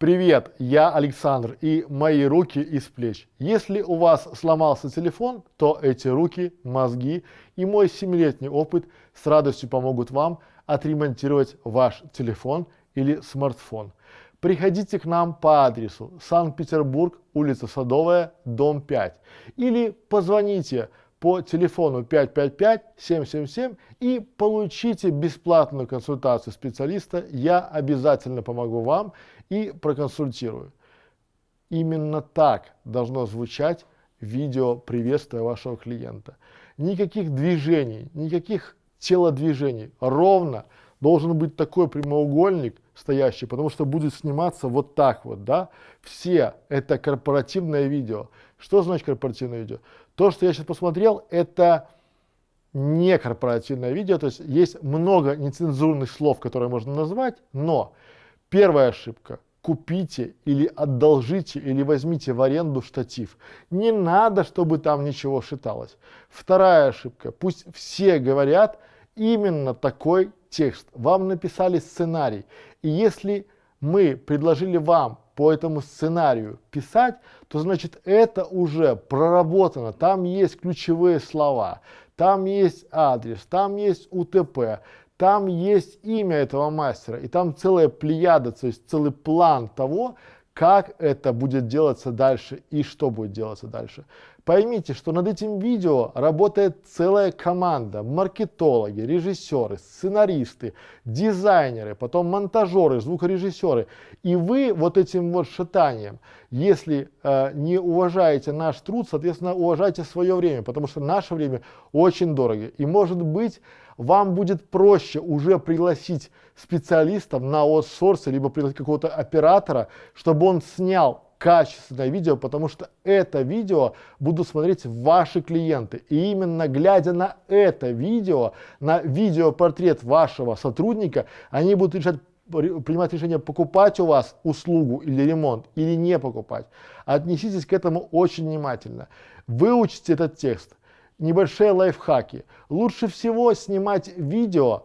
Привет, я Александр и мои руки из плеч. Если у вас сломался телефон, то эти руки, мозги и мой семилетний опыт с радостью помогут вам отремонтировать ваш телефон или смартфон. Приходите к нам по адресу Санкт-Петербург, улица Садовая, дом 5 или позвоните по телефону 555-777 и получите бесплатную консультацию специалиста. Я обязательно помогу вам и проконсультирую. Именно так должно звучать видео приветствия вашего клиента. Никаких движений, никаких телодвижений. Ровно должен быть такой прямоугольник стоящий, потому что будет сниматься вот так вот, да. Все это корпоративное видео. Что значит корпоративное видео? То, что я сейчас посмотрел, это не корпоративное видео, то есть есть много нецензурных слов, которые можно назвать, но первая ошибка купите или одолжите или возьмите в аренду штатив. Не надо, чтобы там ничего шиталось. Вторая ошибка. Пусть все говорят именно такой текст. Вам написали сценарий. И если мы предложили вам по этому сценарию писать, то значит это уже проработано, там есть ключевые слова, там есть адрес, там есть УТП, там есть имя этого мастера, и там целая плеяда, то есть целый план того, как это будет делаться дальше и что будет делаться дальше. Поймите, что над этим видео работает целая команда, маркетологи, режиссеры, сценаристы, дизайнеры, потом монтажеры, звукорежиссеры. И вы вот этим вот шатанием, если э, не уважаете наш труд, соответственно, уважайте свое время, потому что наше время очень дорого. И может быть, вам будет проще уже пригласить специалистов на аутсорсе, либо пригласить какого-то оператора, чтобы он снял качественное видео, потому что это видео будут смотреть ваши клиенты. И именно глядя на это видео, на видеопортрет вашего сотрудника, они будут решать принимать решение покупать у вас услугу или ремонт или не покупать. Отнеситесь к этому очень внимательно. Выучите этот текст небольшие лайфхаки. Лучше всего снимать видео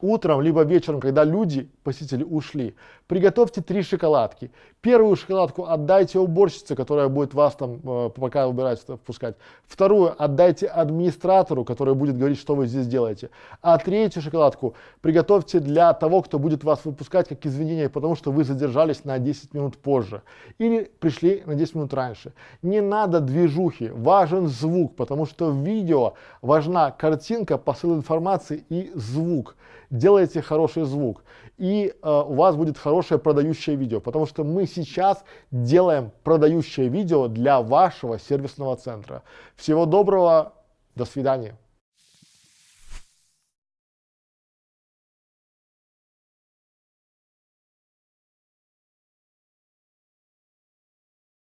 утром, либо вечером, когда люди, посетители, ушли. Приготовьте три шоколадки. Первую шоколадку отдайте уборщице, которая будет вас там, э, пока убирать, впускать. Вторую отдайте администратору, который будет говорить, что вы здесь делаете. А третью шоколадку приготовьте для того, кто будет вас выпускать, как извинение, потому что вы задержались на 10 минут позже. Или пришли на 10 минут раньше. Не надо движухи, важен звук, потому что в видео важна картинка, посыл информации и звук делайте хороший звук, и э, у вас будет хорошее продающее видео, потому что мы сейчас делаем продающее видео для вашего сервисного центра. Всего доброго, до свидания.